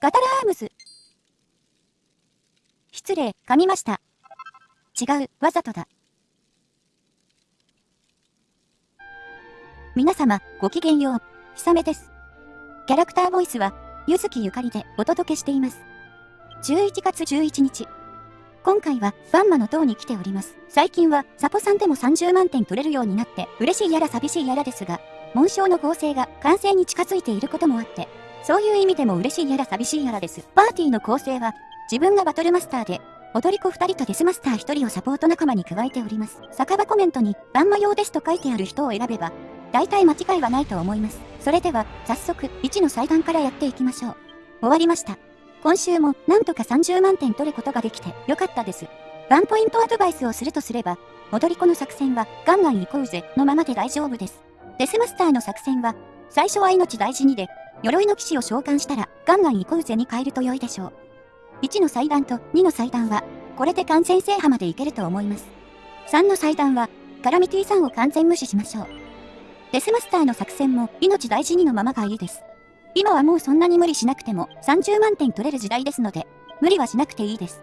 ガタラアームス。失礼、噛みました。違う、わざとだ。皆様、ごきげんよう。ひさめです。キャラクターボイスは、ゆずきゆかりでお届けしています。11月11日。今回は、バンマの塔に来ております。最近は、サポさんでも30万点取れるようになって、嬉しいやら寂しいやらですが、紋章の合成が完成に近づいていることもあって、そういう意味でも嬉しいやら寂しいやらです。パーティーの構成は、自分がバトルマスターで、踊り子2人とデスマスター1人をサポート仲間に加えております。酒場コメントに、バンマ用ですと書いてある人を選べば、大体間違いはないと思います。それでは、早速、1の祭壇からやっていきましょう。終わりました。今週も、なんとか30万点取ることができて、よかったです。ワンポイントアドバイスをするとすれば、踊り子の作戦は、ガンガン行こうぜ、のままで大丈夫です。デスマスターの作戦は、最初は命大事にで、鎧の騎士を召喚したら、ガンガン行こうぜに変えると良いでしょう。1の祭壇と2の祭壇は、これで完全制覇までいけると思います。3の祭壇は、カラミティさんを完全無視しましょう。デスマスターの作戦も命大事にのままがいいです。今はもうそんなに無理しなくても30万点取れる時代ですので、無理はしなくていいです。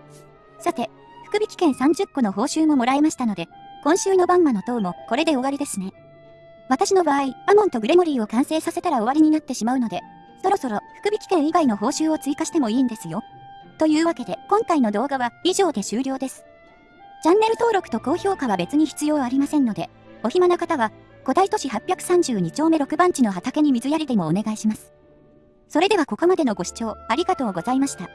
さて、福引券30個の報酬ももらいましたので、今週のバンマの塔もこれで終わりですね。私の場合、アモンとグレモリーを完成させたら終わりになってしまうので、そろそろ福引券以外の報酬を追加してもいいんですよ。というわけで、今回の動画は以上で終了です。チャンネル登録と高評価は別に必要ありませんので、お暇な方は、古代都市832丁目6番地の畑に水やりでもお願いします。それではここまでのご視聴ありがとうございました。